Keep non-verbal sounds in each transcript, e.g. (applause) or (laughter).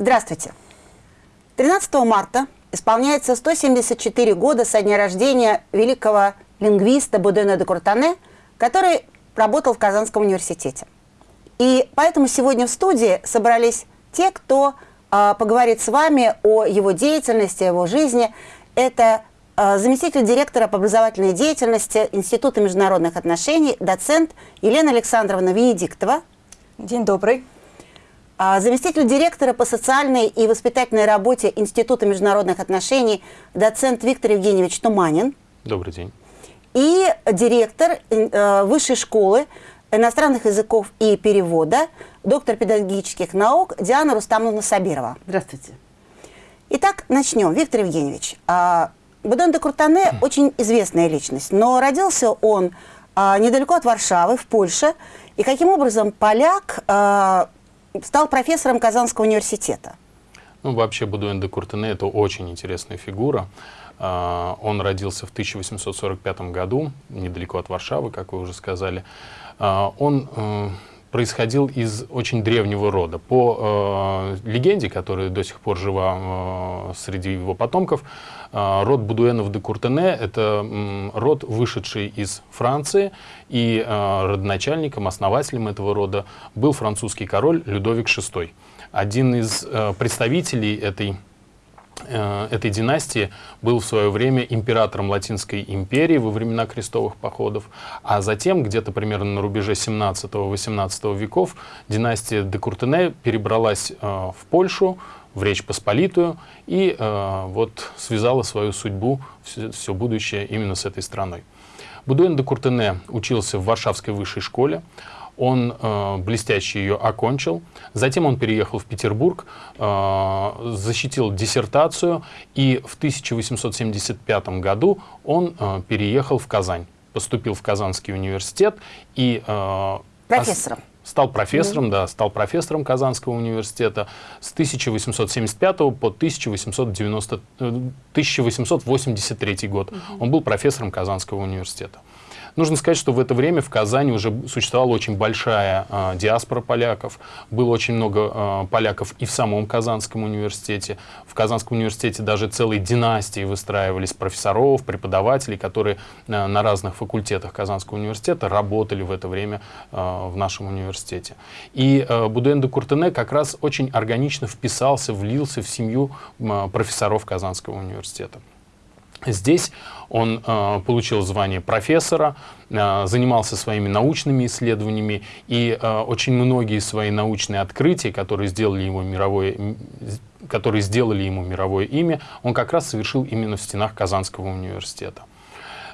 Здравствуйте. 13 марта исполняется 174 года со дня рождения великого лингвиста Будена де Куртане, который работал в Казанском университете. И поэтому сегодня в студии собрались те, кто э, поговорит с вами о его деятельности, о его жизни. Это э, заместитель директора по образовательной деятельности Института международных отношений, доцент Елена Александровна Венедиктова. День добрый. Э, заместитель директора по социальной и воспитательной работе Института международных отношений, доцент Виктор Евгеньевич Туманин. Добрый день. И директор э, высшей школы иностранных языков и перевода, доктор педагогических наук Диана Рустамовна Сабирова. Здравствуйте. Итак, начнем. Виктор Евгеньевич, а, Будон де Куртане очень известная личность, но родился он а, недалеко от Варшавы, в Польше, и каким образом поляк а, стал профессором Казанского университета? Ну, вообще Будуэн де Куртене – это очень интересная фигура. Он родился в 1845 году, недалеко от Варшавы, как вы уже сказали. А, он э, происходил из очень древнего рода. По э, легенде, которая до сих пор жива э, среди его потомков, э, род Будуэнов де Куртене — это э, род, вышедший из Франции, и э, родоначальником, основателем этого рода был французский король Людовик VI. Один из э, представителей этой этой династии был в свое время императором Латинской империи во времена крестовых походов, а затем, где-то примерно на рубеже 17-18 веков, династия де Куртене перебралась э, в Польшу, в Речь Посполитую, и э, вот связала свою судьбу, все, все будущее именно с этой страной. Будуэн де Куртене учился в Варшавской высшей школе, он э, блестяще ее окончил. Затем он переехал в Петербург, э, защитил диссертацию, и в 1875 году он э, переехал в Казань. Поступил в Казанский университет и... Э, Профессором. Стал профессором, mm да, стал профессором Казанского университета с 1875 по 1890, 1883 год. Mm -hmm. Он был профессором Казанского университета. Нужно сказать, что в это время в Казани уже существовала очень большая э, диаспора поляков. Было очень много э, поляков и в самом Казанском университете. В Казанском университете даже целые династии выстраивались профессоров, преподавателей, которые э, на разных факультетах Казанского университета работали в это время э, в нашем университете. И э, Будуэн де Куртене как раз очень органично вписался, влился в семью э, профессоров Казанского университета. Здесь он э, получил звание профессора, э, занимался своими научными исследованиями, и э, очень многие свои научные открытия, которые сделали ему мировое, которые сделали ему мировое имя, он как раз совершил именно в стенах Казанского университета.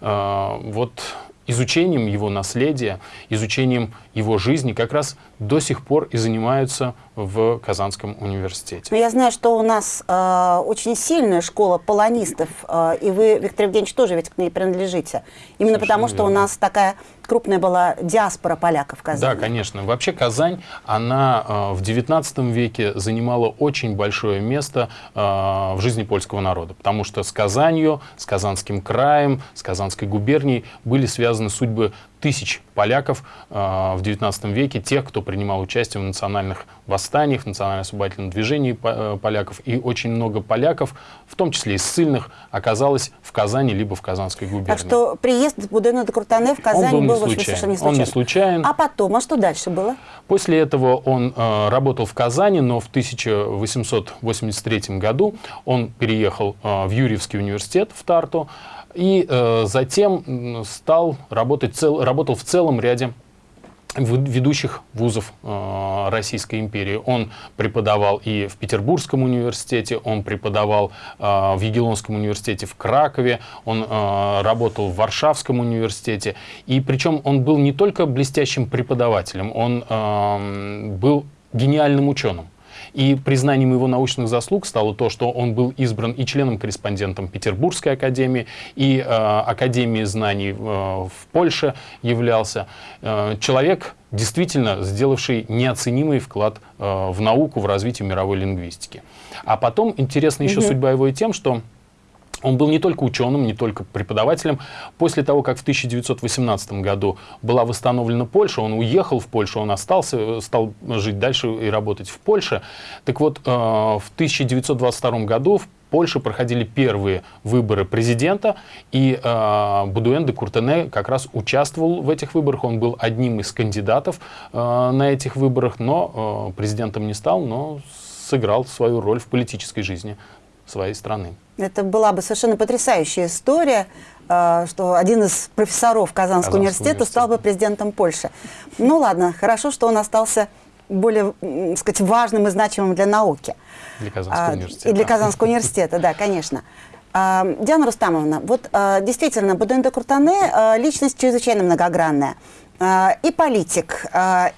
Э, вот изучением его наследия, изучением его жизни как раз до сих пор и занимаются в Казанском университете. Но я знаю, что у нас э, очень сильная школа полонистов, э, и вы, Виктор Евгеньевич, тоже ведь к ней принадлежите. Именно Совершенно потому, что верно. у нас такая крупная была диаспора поляков в Казани. Да, конечно. Вообще Казань, она э, в XIX веке занимала очень большое место э, в жизни польского народа, потому что с Казанью, с Казанским краем, с Казанской губернией были связаны судьбы тысяч поляков э, в XIX веке, тех, кто принимал участие в национальных восстаниях, в национально-освободительном движении э, поляков. И очень много поляков, в том числе и ссыльных, оказалось в Казани либо в Казанской губернии. Так что приезд Будена де Крутане в Казань он был, был не совершенно не случайен. Он не случайен. А потом, а что дальше было? После этого он э, работал в Казани, но в 1883 году он переехал э, в Юрьевский университет в Тарту, и э, затем стал работать, цел, работал в целом ряде ведущих вузов э, Российской империи. Он преподавал и в Петербургском университете, он преподавал э, в Егелонском университете в Кракове, он э, работал в Варшавском университете. И причем он был не только блестящим преподавателем, он э, был гениальным ученым. И признанием его научных заслуг стало то, что он был избран и членом-корреспондентом Петербургской академии, и э, Академии знаний э, в Польше являлся. Э, человек, действительно сделавший неоценимый вклад э, в науку, в развитие мировой лингвистики. А потом интересна еще угу. судьба его и тем, что Он был не только ученым, не только преподавателем. После того, как в 1918 году была восстановлена Польша, он уехал в Польшу, он остался, стал жить дальше и работать в Польше. Так вот, э, в 1922 году в Польше проходили первые выборы президента, и э, Будуэн де Куртене как раз участвовал в этих выборах. Он был одним из кандидатов э, на этих выборах, но э, президентом не стал, но сыграл свою роль в политической жизни своей страны. Это была бы совершенно потрясающая история, э, что один из профессоров Казанского, Казанского университета, университета стал бы президентом Польши. Ну ладно, хорошо, что он остался более, так сказать, важным и значимым для науки. Для Казанского а, университета. И для Казанского университета, да, конечно. А, Диана Рустамовна, вот а, действительно, Будуэн де Куртане личность чрезвычайно многогранная. И политик,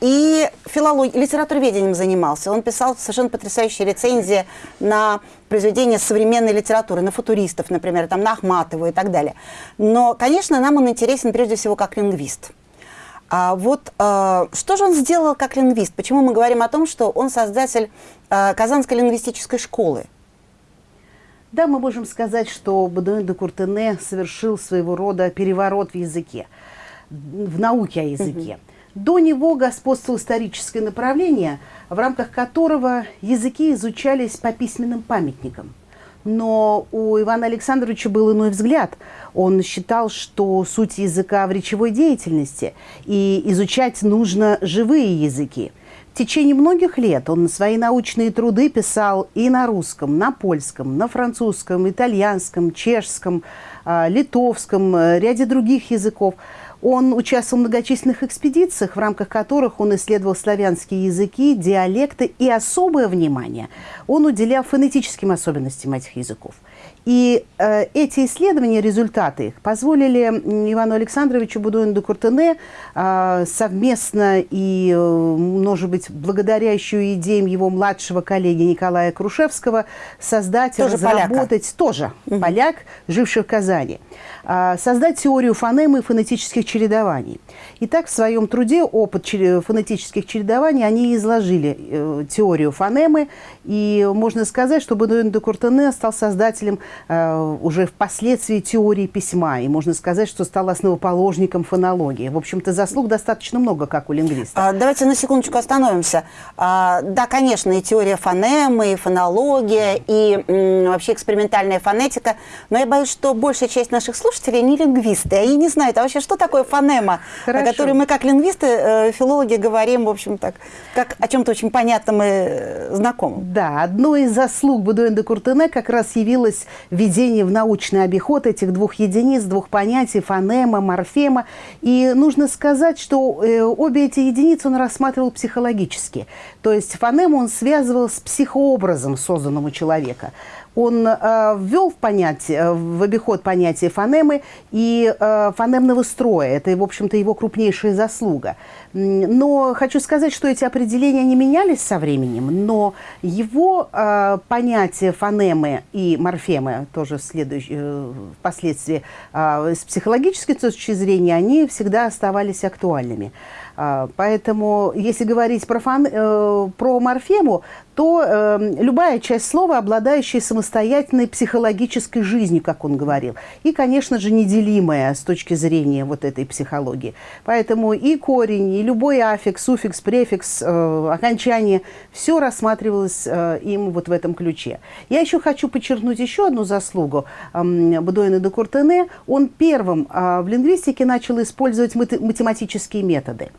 и филолог, литературоведением занимался. Он писал совершенно потрясающие рецензии на произведения современной литературы, на футуристов, например, там, на Ахматову и так далее. Но, конечно, нам он интересен прежде всего как лингвист. А вот э, что же он сделал как лингвист? Почему мы говорим о том, что он создатель Казанской лингвистической школы? Да, мы можем сказать, что Бодуэн де Куртене совершил своего рода переворот в языке, в науке о языке. Угу. До него господствовало историческое направление, в рамках которого языки изучались по письменным памятникам. Но у Ивана Александровича был иной взгляд. Он считал, что суть языка в речевой деятельности, и изучать нужно живые языки. В течение многих лет он свои научные труды писал и на русском, на польском, на французском, итальянском, чешском, а, литовском, э, ряде других языков. Он участвовал в многочисленных экспедициях, в рамках которых он исследовал славянские языки, диалекты и особое внимание он уделял фонетическим особенностям этих языков. И э, эти исследования, результаты их, позволили Ивану Александровичу Будуину Куртене э, совместно и, э, может быть, благодаря еще идеям его младшего коллеги Николая Крушевского создать, тоже разработать, поляка. тоже угу. поляк, живший в Казани, э, создать теорию фонемы и фонетических чередований. Итак, в своем труде «Опыт фонетических чередований» они изложили э, теорию фонемы, и можно сказать, что Будуин де Куртене стал создателем Э, уже впоследствии теории письма. И можно сказать, что стал основоположником фонологии. В общем-то, заслуг достаточно много, как у лингвиста. А, давайте на секундочку остановимся. А, да, конечно, и теория фонемы, и фонология, и м, вообще экспериментальная фонетика. Но я боюсь, что большая часть наших слушателей не лингвисты. Они не знают, а вообще, что такое фонема, Хорошо. о которой мы, как лингвисты, э, филологи, говорим, в общем, так, как о чем-то очень понятном и э, знакомом. Да, одной из заслуг Будуэн де Куртене как раз явилась введение в научный обиход этих двух единиц, двух понятий, фонема, морфема. И нужно сказать, что э, обе эти единицы он рассматривал психологически. То есть фонему он связывал с психообразом, созданным у человека он э, ввел в, понятие, в обиход понятие фонемы и э, фонемного строя. Это, в общем-то, его крупнейшая заслуга. Но хочу сказать, что эти определения не менялись со временем, но его э, понятие фонемы и морфемы, тоже э, впоследствии э, с психологической точки зрения, они всегда оставались актуальными. А, поэтому, если говорить про, фон, э, про морфему, то э, любая часть слова, обладающая самостоятельной психологической жизнью, как он говорил, и, конечно же, неделимая с точки зрения вот этой психологии. Поэтому и корень, и любой аффикс, суффикс, префикс, э, окончание, все рассматривалось э, им вот в этом ключе. Я еще хочу подчеркнуть еще одну заслугу э, Будуэна де Куртене. Он первым э, в лингвистике начал использовать математические методы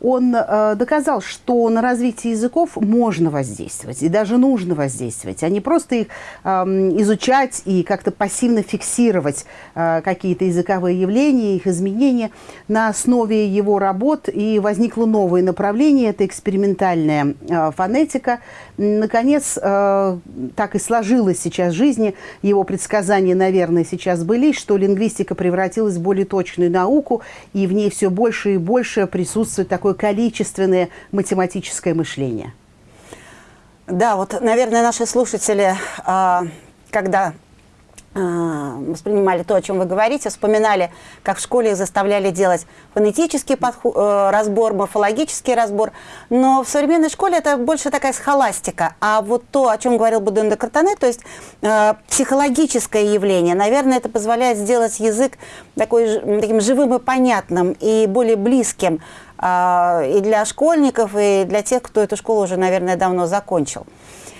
он э, доказал, что на развитие языков можно воздействовать и даже нужно воздействовать, а не просто их э, изучать и как-то пассивно фиксировать э, какие-то языковые явления, их изменения. На основе его работ и возникло новое направление, это экспериментальная э, фонетика. Наконец, э, так и сложилось сейчас в жизни, его предсказания, наверное, сейчас были, что лингвистика превратилась в более точную науку, и в ней все больше и больше присутствует такое количественное математическое мышление. Да, вот, наверное, наши слушатели, а, когда воспринимали то, о чем вы говорите, вспоминали, как в школе их заставляли делать фонетический подход, э, разбор, морфологический разбор. Но в современной школе это больше такая схоластика. А вот то, о чем говорил Буден де Картане, то есть э, психологическое явление, наверное, это позволяет сделать язык такой, таким живым и понятным, и более близким и для школьников, и для тех, кто эту школу уже, наверное, давно закончил.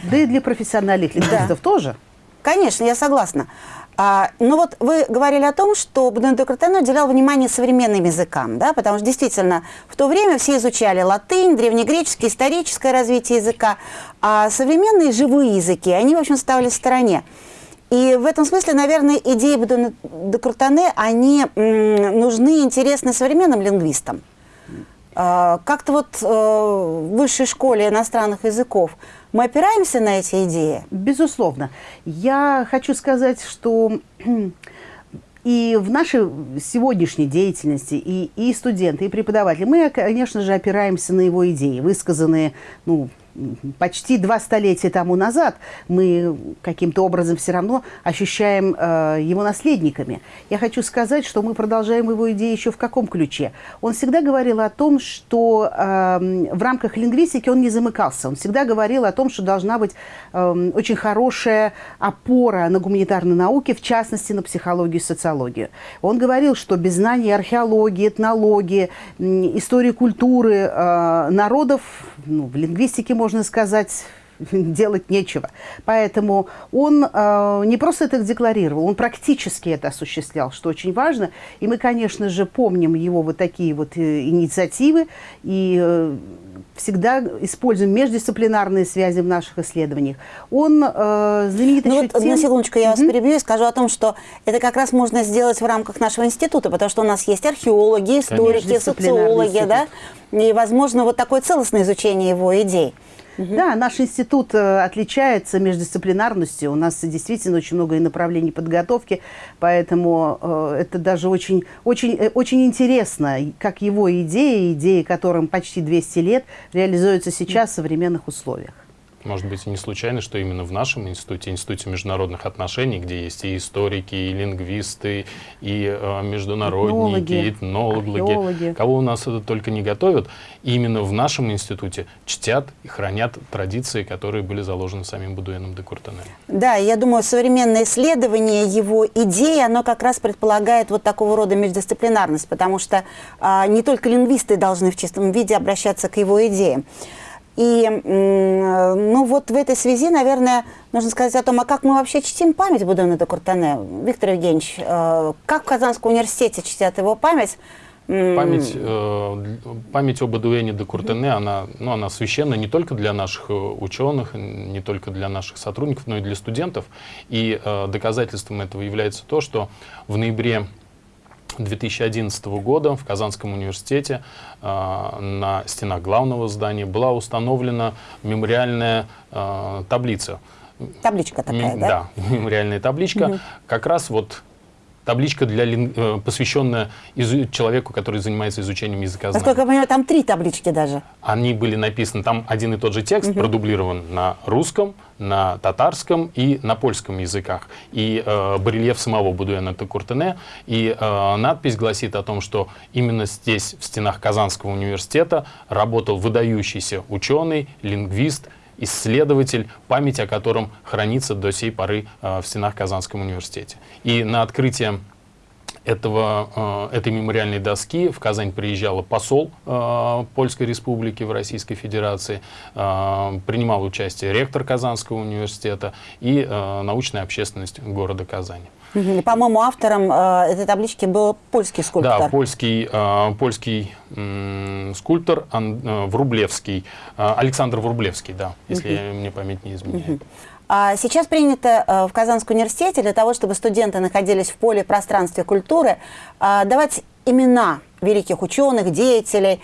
Да и для профессиональных лингвистов да. тоже. Конечно, я согласна. А, но вот вы говорили о том, что Бенедо Картено уделял внимание современным языкам, да, потому что действительно в то время все изучали латынь, древнегреческий, историческое развитие языка, а современные живые языки, они, в общем, ставили в стороне. И в этом смысле, наверное, идеи де Крутане, они нужны интересны современным лингвистам. А, как-то вот э, в высшей школе иностранных языков мы опираемся на эти идеи? Безусловно. Я хочу сказать, что (clears throat) и в нашей сегодняшней деятельности и, и студенты, и преподаватели, мы, конечно же, опираемся на его идеи, высказанные ну, почти два столетия тому назад мы каким-то образом все равно ощущаем э, его наследниками. Я хочу сказать, что мы продолжаем его идеи еще в каком ключе. Он всегда говорил о том, что э, в рамках лингвистики он не замыкался. Он всегда говорил о том, что должна быть э, очень хорошая опора на гуманитарные науки, в частности, на психологию и социологию. Он говорил, что без знаний археологии, этнологии, истории культуры э, народов ну, в лингвистике можно сказать, (laughs) делать нечего. Поэтому он э, не просто это декларировал, он практически это осуществлял, что очень важно. И мы, конечно же, помним его вот такие вот э, инициативы и э, всегда используем междисциплинарные связи в наших исследованиях. Он э, знаменит ну вот, тем... На секундочку, я вас mm -hmm. перебью и скажу о том, что это как раз можно сделать в рамках нашего института, потому что у нас есть археологи, историки, социологи, да, и, возможно, вот такое целостное изучение его идей. Угу. Да, наш институт э, отличается междисциплинарностью. У нас действительно очень много направлений подготовки, поэтому э, это даже очень, очень, э, очень интересно, как его идеи, идеи которым почти 200 лет, реализуются сейчас в современных условиях. Может быть, и не случайно, что именно в нашем институте, Институте международных отношений, где есть и историки, и лингвисты, и э, международники, этнологи, и этнологи, кого у нас это только не готовят, именно в нашем институте чтят и хранят традиции, которые были заложены самим Будуэном де Куртене. Да, я думаю, современное исследование его идей, оно как раз предполагает вот такого рода междисциплинарность, потому что э, не только лингвисты должны в чистом виде обращаться к его идеям. И ну вот в этой связи, наверное, нужно сказать о том, а как мы вообще чтим память Будена де Куртане. Виктор Евгеньевич, э, как в Казанском университете чтят его память? Память, э, память об Эдуэне де Куртене, она, ну, она священна не только для наших э, ученых, не только для наших сотрудников, но и для студентов. И доказательством этого является то, что в ноябре 2011 года в Казанском университете э, на стенах главного здания была установлена мемориальная э, таблица. Табличка такая, Мем, да? Да, (laughs) мемориальная табличка. Угу. Как раз вот табличка, для, э, посвященная изу, человеку, который занимается изучением языка знания. Насколько я понимаю, там три таблички даже. Они были написаны, там один и тот же текст, угу. продублирован на русском, на татарском и на польском языках. И э, барельеф самого Будуэна Текуртене. И э, надпись гласит о том, что именно здесь, в стенах Казанского университета, работал выдающийся ученый, лингвист, исследователь, память о котором хранится до сей поры э, в стенах Казанского университета. И на открытие этого, э, этой мемориальной доски в Казань приезжал посол э, Польской Республики в Российской Федерации, принимал участие ректор Казанского университета и научная общественность города Казани. По-моему, автором э, этой таблички был польский скульптор. Да, польский, э, польский э, скульптор Ан, э, Врублевский, э, Александр Врублевский, да, если угу. мне память не изменяет. Угу. А сейчас принято э, в Казанском университете для того, чтобы студенты находились в поле пространстве культуры, э, давать имена великих ученых, деятелей э,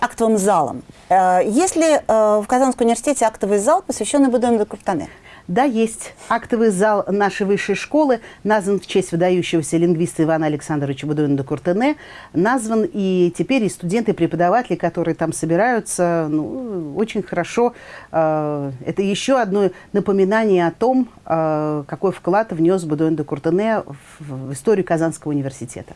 актовым залом. Есть ли в Казанском университете актовый зал, посвященный Будену де Куртане? Да, есть. Актовый зал нашей высшей школы назван в честь выдающегося лингвиста Ивана Александровича Будуина де Куртене. Назван и теперь и студенты, и преподаватели, которые там собираются, ну, очень хорошо. Э, это еще одно напоминание о том, э, какой вклад внес Будуин де Куртене в, историю Казанского университета.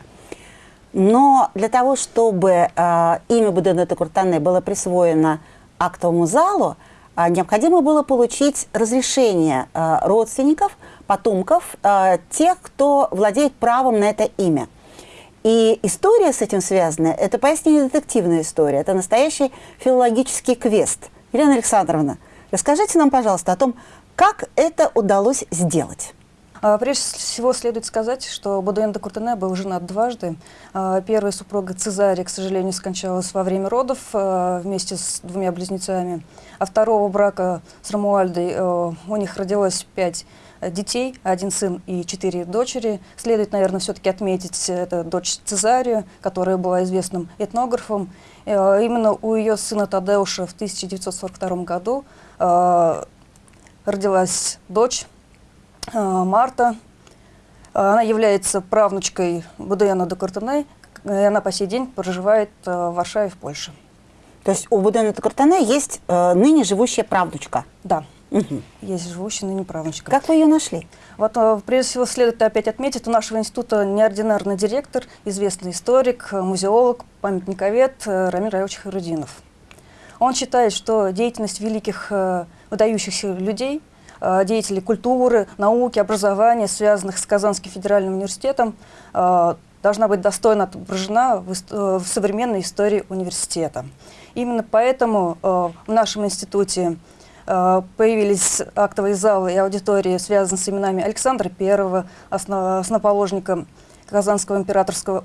Но для того, чтобы э, имя Будуина де Куртене было присвоено актовому залу, а, необходимо было получить разрешение а, родственников, потомков, а, тех, кто владеет правом на это имя. И история с этим связана, это поистине детективная история, это настоящий филологический квест. Елена Александровна, расскажите нам, пожалуйста, о том, как это удалось сделать. А, прежде всего следует сказать, что Бодуэн де Куртене был женат дважды. А, первая супруга Цезария, к сожалению, скончалась во время родов а, вместе с двумя близнецами. А второго брака с Рамуальдой у них родилось пять детей, один сын и четыре дочери. Следует, наверное, все-таки отметить это дочь Цезарию, которая была известным этнографом. Именно у ее сына Тадеуша в 1942 году родилась дочь Марта. Она является правнучкой Будуяна де Картене, и она по сей день проживает а, в Варшаве, в Польше. То есть у Будуяна де Картене есть э, ныне живущая правнучка? Да. Угу. Есть живущая ныне правнучка. Как вы ее нашли? Вот, э, прежде всего, следует опять отметить, у нашего института неординарный директор, известный историк, музеолог, памятниковед Рамиль Раевич Харудинов. Он считает, что деятельность великих выдающихся людей – Э, деятелей культуры, науки, образования, связанных с Казанским федеральным университетом, э, должна быть достойно отображена в, э, в современной истории университета. Именно поэтому в нашем институте появились актовые залы и аудитории, связанные с именами Александра I, основоположника Казанского императорского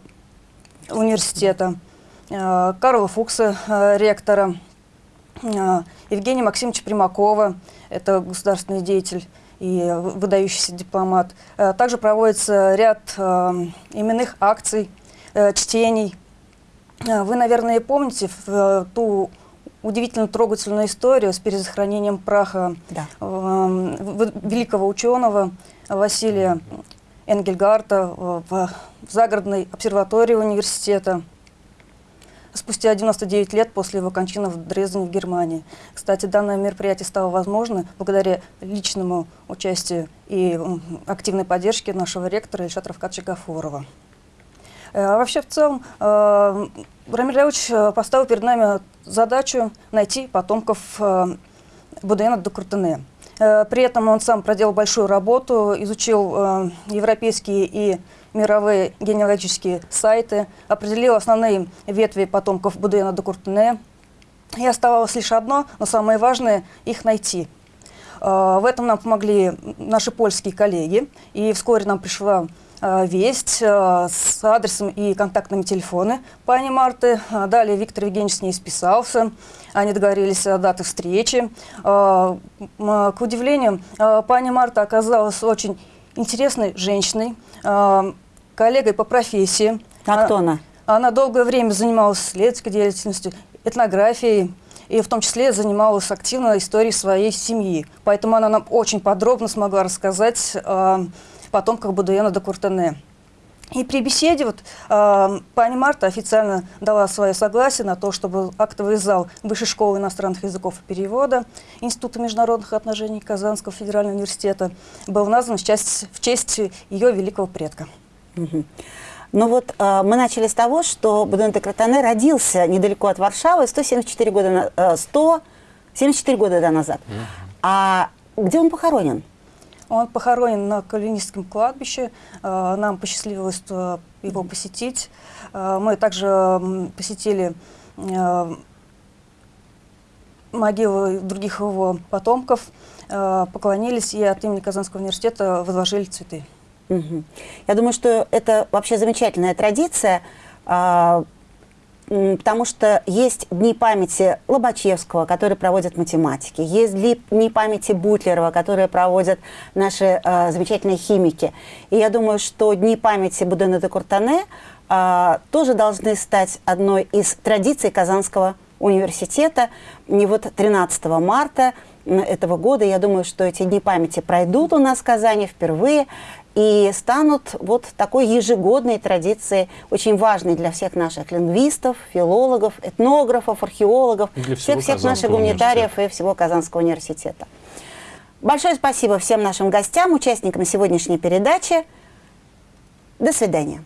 университета, Карла Фукса, ректора, Евгения Максимовича Примакова, это государственный деятель и выдающийся дипломат. Э, также проводится ряд э, именных акций, э, чтений. Вы, наверное, помните ту удивительно трогательную историю с перезахоронением праха да. великого ученого Василия Энгельгарта в загородной обсерватории университета спустя 99 лет после его кончины в Дрездене, в Германии. Кстати, данное мероприятие стало возможно благодаря личному участию и активной поддержке нашего ректора Ильшата Равкадовича Гафурова. Э, а вообще, в целом, э, Рамиль Леович э, поставил перед нами задачу найти потомков Будуэна до Куртене. При этом он сам проделал большую работу, изучил европейские и мировые генеалогические сайты, определил основные ветви потомков Будуэна де Куртене. И оставалось лишь одно, но самое важное – их найти. А, в этом нам помогли наши польские коллеги, и вскоре нам пришла а, весть а, с адресом и контактными телефоны пани Марты. Далее Виктор Евгеньевич с ней списался. Они договорились о дате встречи. К удивлению, пани Марта оказалась очень интересной женщиной, коллегой по профессии. А кто она? Она долгое время занималась исследовательской деятельностью, этнографией, и в том числе занималась активно историей своей семьи. Поэтому она нам очень подробно смогла рассказать о потомках Будуэна де Куртене. И при беседе вот, э, пани Марта официально дала свое согласие на то, чтобы актовый зал Высшей школы иностранных языков и перевода Института международных отношений Казанского федерального университета был назван в честь, в честь ее великого предка. Угу. Ну вот э, мы начали с того, что Будуэн де Кратане родился недалеко от Варшавы 174 года, э, 174 года да, назад. Угу. А где он похоронен? Он похоронен на Калинистском кладбище. Э, нам посчастливилось э, его посетить. Э, мы также посетили могилы других его потомков, поклонились и от имени Казанского университета возложили цветы. Угу. Я думаю, что это вообще замечательная традиция, а, потому что есть дни памяти Лобачевского, которые проводят математики, есть дни памяти Бутлерова, которые проводят наши а, замечательные химики. И я думаю, что дни памяти Будена де Куртане а, тоже должны стать одной из традиций Казанского университета. И вот 13 марта этого года. Я думаю, что эти дни памяти пройдут у нас в Казани впервые и станут вот такой ежегодной традицией, очень важной для всех наших лингвистов, филологов, этнографов, археологов, всех-всех наших гуманитариев и всего Казанского университета. Большое спасибо всем нашим гостям, участникам сегодняшней передачи. До свидания.